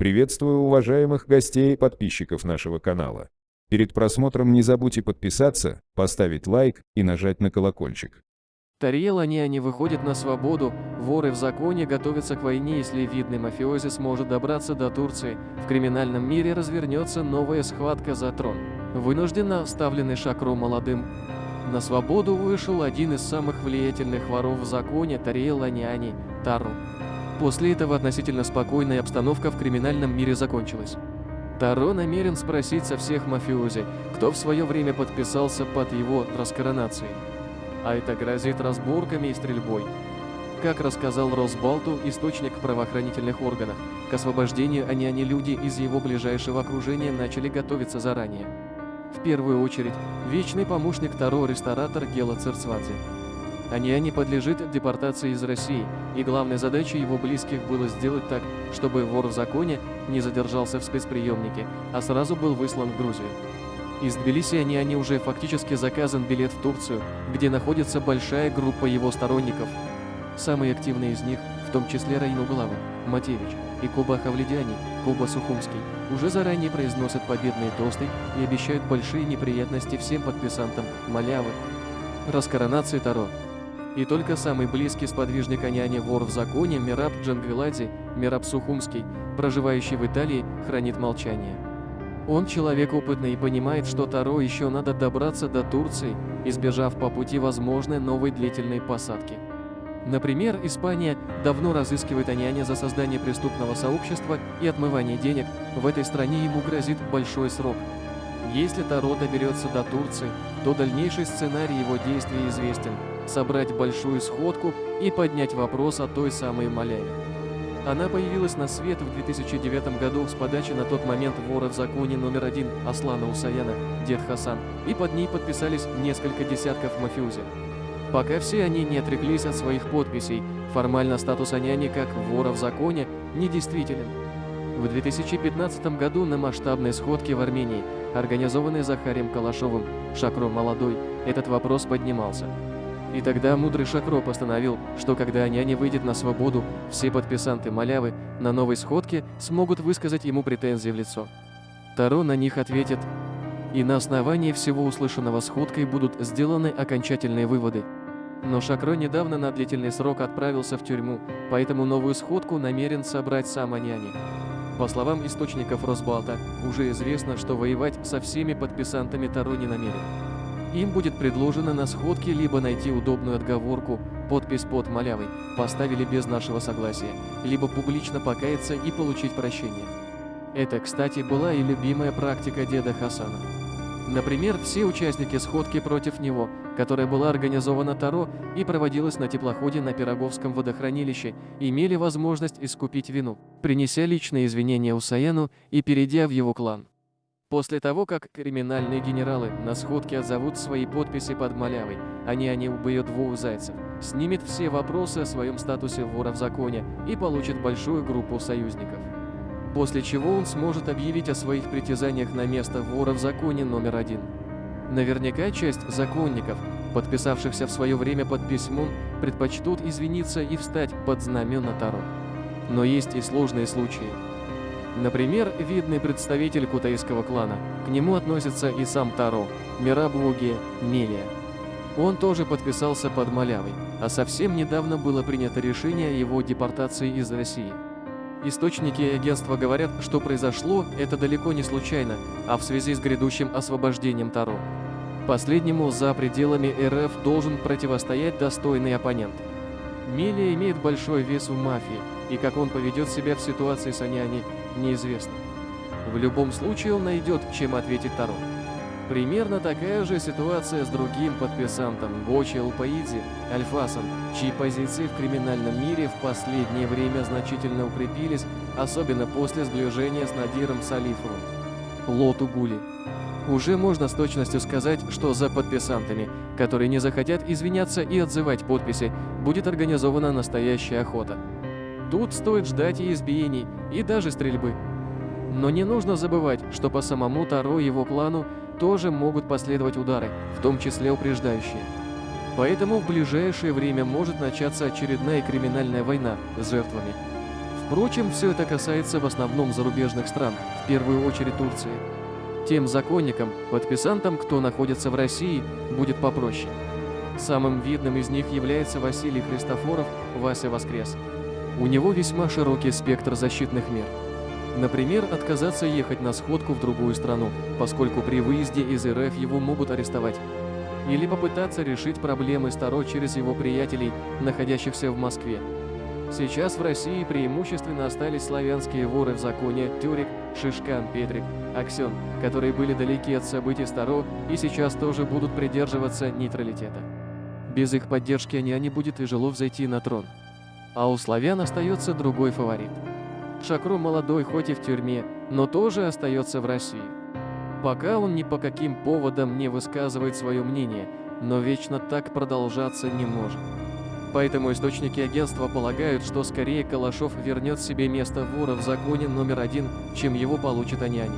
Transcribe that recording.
Приветствую уважаемых гостей и подписчиков нашего канала. Перед просмотром не забудьте подписаться, поставить лайк и нажать на колокольчик. Тариел Аниани выходит на свободу, воры в законе готовятся к войне, если видный мафиози сможет добраться до Турции, в криминальном мире развернется новая схватка за трон. Вынужденно оставленный Шакру молодым. На свободу вышел один из самых влиятельных воров в законе Тариел Аниани, Тару. После этого относительно спокойная обстановка в криминальном мире закончилась. Таро намерен спросить со всех мафиози, кто в свое время подписался под его раскоронацией. А это грозит разборками и стрельбой. Как рассказал Росбалту, источник в правоохранительных органах, к освобождению они, они люди из его ближайшего окружения начали готовиться заранее. В первую очередь, вечный помощник Таро ресторатор Гела Церцвадзе. Аниани подлежит депортации из России, и главной задачей его близких было сделать так, чтобы вор в законе не задержался в спецприемнике, а сразу был выслан в Грузию. Из Тбилиси Аниани уже фактически заказан билет в Турцию, где находится большая группа его сторонников. Самые активные из них, в том числе Раину Глава, Матевич и Коба Хавледяни, Коба Сухумский, уже заранее произносят победные тосты и обещают большие неприятности всем подписантам Малявы. Раскоронации Таро и только самый близкий сподвижник Аняни вор в законе Мираб Джангвиладзе, Мираб Сухумский, проживающий в Италии, хранит молчание. Он человек опытный и понимает, что Таро еще надо добраться до Турции, избежав по пути возможной новой длительной посадки. Например, Испания давно разыскивает Аняня за создание преступного сообщества и отмывание денег, в этой стране ему грозит большой срок. Если Таро доберется до Турции, то дальнейший сценарий его действий известен – собрать большую сходку и поднять вопрос о той самой Маляве. Она появилась на свет в 2009 году с подачи на тот момент вора в законе номер один Аслана Усаяна, дед Хасан, и под ней подписались несколько десятков мафиози. Пока все они не отреклись от своих подписей, формально статус Аняни как вора в законе недействителен. В 2015 году на масштабной сходке в Армении, организованной Захарием Калашовым, Шакро Молодой, этот вопрос поднимался. И тогда мудрый Шакро постановил, что когда няня выйдет на свободу, все подписанты Малявы на новой сходке смогут высказать ему претензии в лицо. Таро на них ответит, и на основании всего услышанного сходкой будут сделаны окончательные выводы. Но Шакро недавно на длительный срок отправился в тюрьму, поэтому новую сходку намерен собрать сам Аняни. По словам источников Росбалта, уже известно, что воевать со всеми подписантами Таро не намерен. Им будет предложено на сходке либо найти удобную отговорку, подпись под малявой, поставили без нашего согласия, либо публично покаяться и получить прощение. Это, кстати, была и любимая практика деда Хасана. Например, все участники сходки против него, которая была организована Таро и проводилась на теплоходе на Пироговском водохранилище, имели возможность искупить вину, принеся личные извинения Усаяну и перейдя в его клан. После того, как криминальные генералы на сходке отзовут свои подписи под малявой, они они убьют двух зайцев, снимет все вопросы о своем статусе вора в законе и получит большую группу союзников. После чего он сможет объявить о своих притязаниях на место вора в законе номер один. Наверняка часть законников, подписавшихся в свое время под письмом, предпочтут извиниться и встать под знамена Таро. Но есть и сложные случаи. Например, видный представитель кутайского клана. К нему относится и сам Таро, Мирабуги Мелия. Он тоже подписался под Малявой, а совсем недавно было принято решение о его депортации из России. Источники агентства говорят, что произошло это далеко не случайно, а в связи с грядущим освобождением Таро. Последнему за пределами РФ должен противостоять достойный оппонент. Мелия имеет большой вес в мафии, и как он поведет себя в ситуации с Аняни, неизвестно. В любом случае он найдет, чем ответить Таро. Примерно такая же ситуация с другим подписантом Бочи Алпаиди, Альфасом, чьи позиции в криминальном мире в последнее время значительно укрепились, особенно после сближения с Надиром Салифовым. Лоту Гули. Уже можно с точностью сказать, что за подписантами, которые не захотят извиняться и отзывать подписи, будет организована настоящая охота. Тут стоит ждать и избиений, и даже стрельбы. Но не нужно забывать, что по самому Таро его плану тоже могут последовать удары, в том числе упреждающие. Поэтому в ближайшее время может начаться очередная криминальная война с жертвами. Впрочем, все это касается в основном зарубежных стран, в первую очередь Турции. Тем законникам, подписантам, кто находится в России, будет попроще. Самым видным из них является Василий Христофоров, Вася Воскрес. У него весьма широкий спектр защитных мер. Например, отказаться ехать на сходку в другую страну, поскольку при выезде из РФ его могут арестовать. Или попытаться решить проблемы Старо через его приятелей, находящихся в Москве. Сейчас в России преимущественно остались славянские воры в законе Тюрик, Шишкан, Петрик, Аксен, которые были далеки от событий Старо и сейчас тоже будут придерживаться нейтралитета. Без их поддержки не будет тяжело взойти на трон. А у славян остается другой фаворит. Шакру молодой хоть и в тюрьме, но тоже остается в России. Пока он ни по каким поводам не высказывает свое мнение, но вечно так продолжаться не может. Поэтому источники агентства полагают, что скорее Калашов вернет себе место вора в законе номер один, чем его получит Аняне.